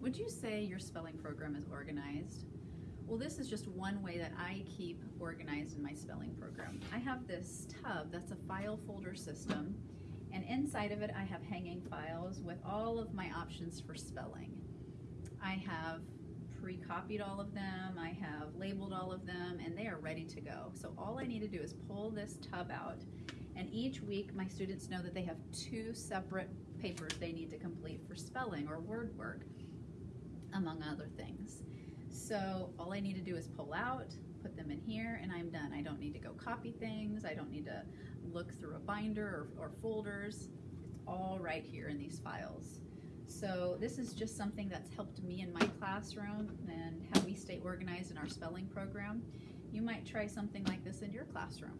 Would you say your spelling program is organized? Well, this is just one way that I keep organized in my spelling program. I have this tub that's a file folder system, and inside of it I have hanging files with all of my options for spelling. I have pre-copied all of them, I have labeled all of them, and they are ready to go. So all I need to do is pull this tub out, and each week my students know that they have two separate papers they need to complete for spelling or word work, among other things. So all I need to do is pull out, put them in here, and I'm done. I don't need to go copy things, I don't need to look through a binder or, or folders. It's all right here in these files. So this is just something that's helped me in my classroom and how we stay organized in our spelling program. You might try something like this in your classroom.